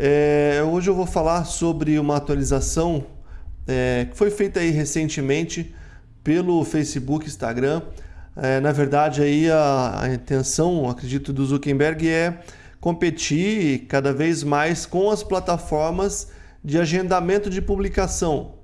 É, hoje eu vou falar sobre uma atualização é, que foi feita aí recentemente pelo Facebook, Instagram. É, na verdade, aí a, a intenção, acredito, do Zuckerberg é competir cada vez mais com as plataformas de agendamento de publicação,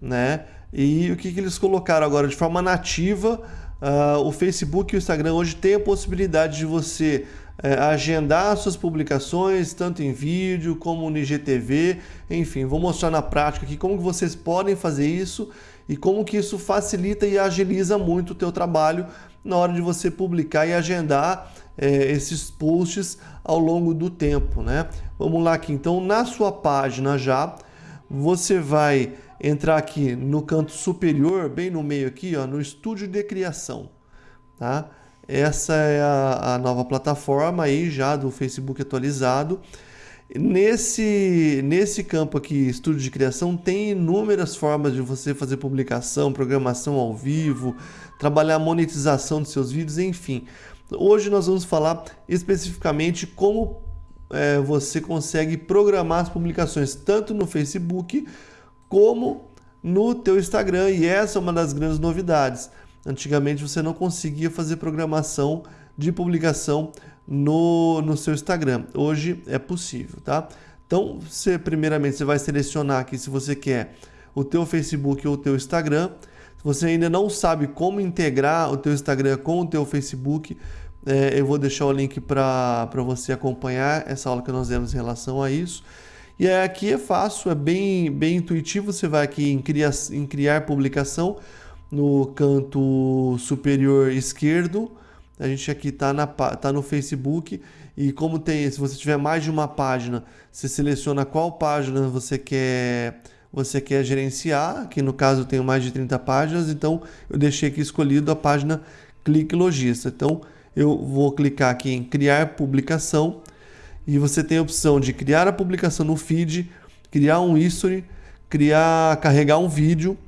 né? E o que, que eles colocaram agora de forma nativa? Uh, o Facebook e o Instagram hoje têm a possibilidade de você agendar suas publicações, tanto em vídeo como no IGTV, enfim, vou mostrar na prática aqui como que vocês podem fazer isso e como que isso facilita e agiliza muito o teu trabalho na hora de você publicar e agendar uh, esses posts ao longo do tempo, né? Vamos lá aqui, então na sua página já, você vai entrar aqui no canto superior, bem no meio aqui, ó, no estúdio de criação, tá? Essa é a, a nova plataforma aí já do Facebook atualizado. Nesse, nesse campo aqui, estúdio de criação, tem inúmeras formas de você fazer publicação, programação ao vivo, trabalhar a monetização dos seus vídeos, enfim. Hoje nós vamos falar especificamente como é, você consegue programar as publicações tanto no Facebook como no teu Instagram e essa é uma das grandes novidades. Antigamente você não conseguia fazer programação de publicação no, no seu Instagram. Hoje é possível, tá? Então, você, primeiramente, você vai selecionar aqui se você quer o teu Facebook ou o teu Instagram. Se você ainda não sabe como integrar o teu Instagram com o teu Facebook, é, eu vou deixar o link para você acompanhar essa aula que nós demos em relação a isso. E aqui é fácil, é bem, bem intuitivo. Você vai aqui em criar, em criar publicação no canto superior esquerdo. A gente aqui está tá no Facebook e como tem, se você tiver mais de uma página, você seleciona qual página você quer você quer gerenciar. Aqui no caso eu tenho mais de 30 páginas, então eu deixei aqui escolhido a página Clique Logista. Então eu vou clicar aqui em criar publicação e você tem a opção de criar a publicação no feed, criar um history, criar, carregar um vídeo,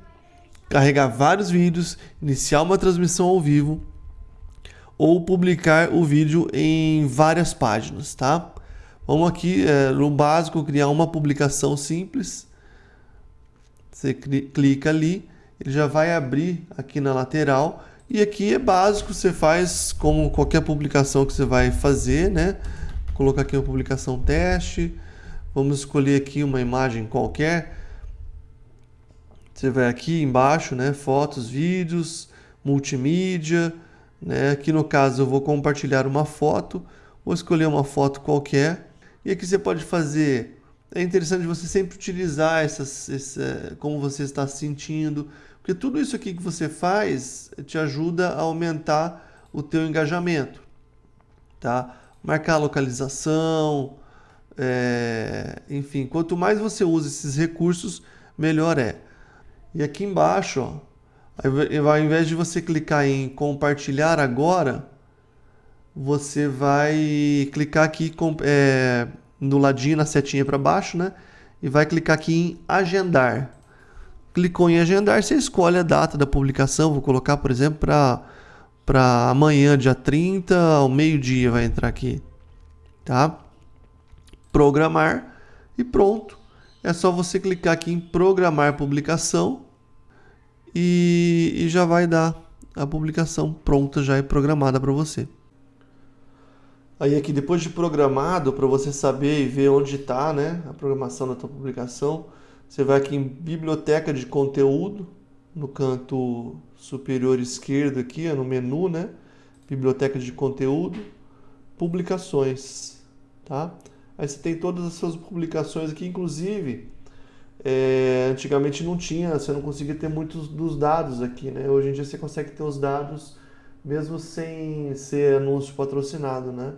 carregar vários vídeos, iniciar uma transmissão ao vivo ou publicar o vídeo em várias páginas, tá? Vamos aqui é, no básico criar uma publicação simples. Você clica ali, ele já vai abrir aqui na lateral e aqui é básico, você faz como qualquer publicação que você vai fazer, né? colocar aqui uma publicação teste. Vamos escolher aqui uma imagem qualquer. Você vai aqui embaixo, né? Fotos, vídeos, multimídia. Né? Aqui no caso eu vou compartilhar uma foto. Vou escolher uma foto qualquer. E aqui você pode fazer... É interessante você sempre utilizar essas, essa, como você está se sentindo. Porque tudo isso aqui que você faz te ajuda a aumentar o teu engajamento. Tá? marcar a localização, é, enfim, quanto mais você usa esses recursos, melhor é. E aqui embaixo, ó, ao invés de você clicar em compartilhar agora, você vai clicar aqui é, no ladinho, na setinha para baixo, né? E vai clicar aqui em agendar. Clicou em agendar, você escolhe a data da publicação. Vou colocar, por exemplo, para para amanhã, dia 30, ao meio-dia vai entrar aqui, tá? Programar e pronto. É só você clicar aqui em programar publicação e, e já vai dar a publicação pronta, já é programada para você. Aí aqui depois de programado, para você saber e ver onde está né, a programação da tua publicação, você vai aqui em biblioteca de conteúdo, no canto superior esquerdo aqui, no menu, né? Biblioteca de conteúdo, publicações, tá? Aí você tem todas as suas publicações aqui, inclusive, é, antigamente não tinha, você não conseguia ter muitos dos dados aqui, né? Hoje em dia você consegue ter os dados mesmo sem ser anúncio patrocinado, né?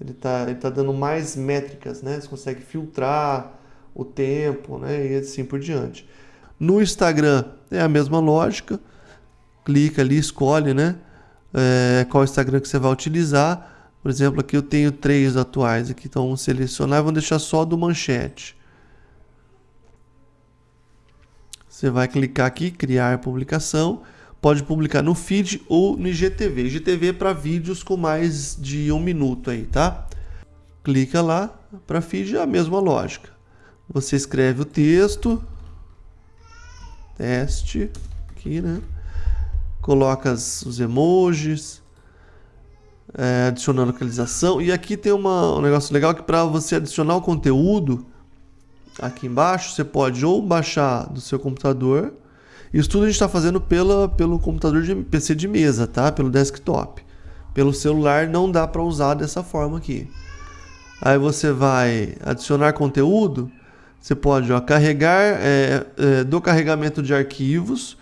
Ele tá, ele tá dando mais métricas, né? Você consegue filtrar o tempo, né? E assim por diante. No Instagram é a mesma lógica. Clica ali, escolhe, né? É, qual Instagram que você vai utilizar. Por exemplo, aqui eu tenho três atuais aqui, então vamos selecionar e vamos deixar só do manchete. Você vai clicar aqui, criar publicação. Pode publicar no feed ou no IGTV. IGTV é para vídeos com mais de um minuto aí, tá? Clica lá, para feed é a mesma lógica. Você escreve o texto, teste, aqui, né? Coloca os emojis, é, localização. E aqui tem uma, um negócio legal que para você adicionar o conteúdo, aqui embaixo, você pode ou baixar do seu computador. Isso tudo a gente está fazendo pela, pelo computador de PC de mesa, tá? Pelo desktop. Pelo celular não dá para usar dessa forma aqui. Aí você vai adicionar conteúdo. Você pode ó, carregar é, é, do carregamento de arquivos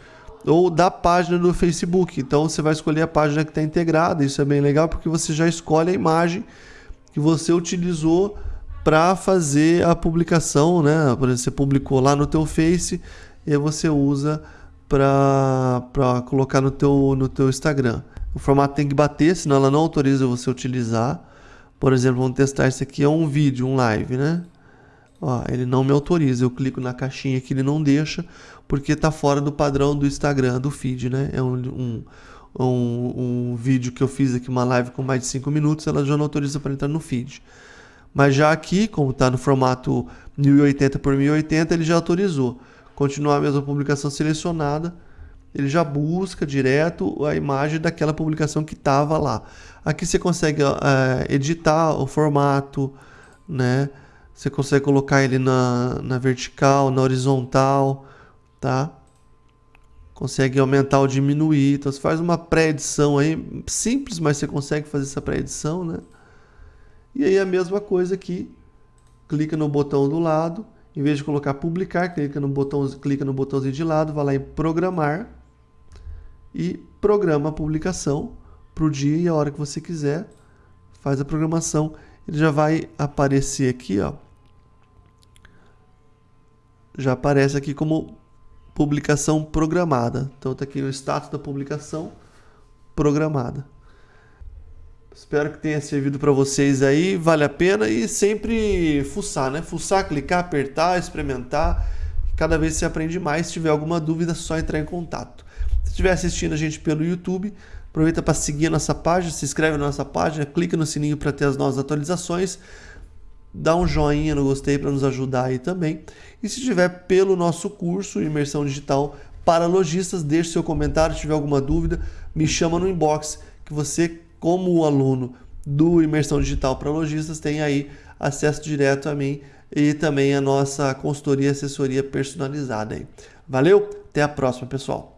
ou da página do Facebook. Então você vai escolher a página que está integrada. Isso é bem legal porque você já escolhe a imagem que você utilizou para fazer a publicação, né? Por exemplo, você publicou lá no teu Face e você usa para colocar no teu, no teu Instagram. O formato tem que bater, senão ela não autoriza você utilizar. Por exemplo, vamos testar isso aqui, é um vídeo, um live, né? Ó, ele não me autoriza, eu clico na caixinha que ele não deixa, porque está fora do padrão do Instagram, do feed, né? É um, um, um, um vídeo que eu fiz aqui, uma live com mais de 5 minutos, ela já não autoriza para entrar no feed. Mas já aqui, como está no formato 1080 por 1080, ele já autorizou. Continuar a mesma publicação selecionada, ele já busca direto a imagem daquela publicação que estava lá. Aqui você consegue é, editar o formato, né? Você consegue colocar ele na, na vertical, na horizontal, tá? Consegue aumentar ou diminuir. Então você faz uma pré-edição aí, simples, mas você consegue fazer essa pré-edição, né? E aí a mesma coisa aqui, clica no botão do lado, em vez de colocar publicar, clica no botão, clica no botãozinho de lado, vai lá em programar e programa a publicação para o dia e a hora que você quiser. Faz a programação, ele já vai aparecer aqui, ó. Já aparece aqui como publicação programada. Então está aqui o status da publicação programada. Espero que tenha servido para vocês aí, vale a pena e sempre fuçar, né? Fuçar, clicar, apertar, experimentar. Cada vez você aprende mais. Se tiver alguma dúvida, é só entrar em contato. Se estiver assistindo a gente pelo YouTube, aproveita para seguir a nossa página, se inscreve na nossa página, clica no sininho para ter as novas atualizações, dá um joinha no gostei para nos ajudar aí também. E se estiver pelo nosso curso Imersão Digital para Lojistas, deixe seu comentário, se tiver alguma dúvida, me chama no inbox que você como aluno do Imersão Digital para Lojistas, tem aí acesso direto a mim e também a nossa consultoria e assessoria personalizada. Aí. Valeu, até a próxima, pessoal.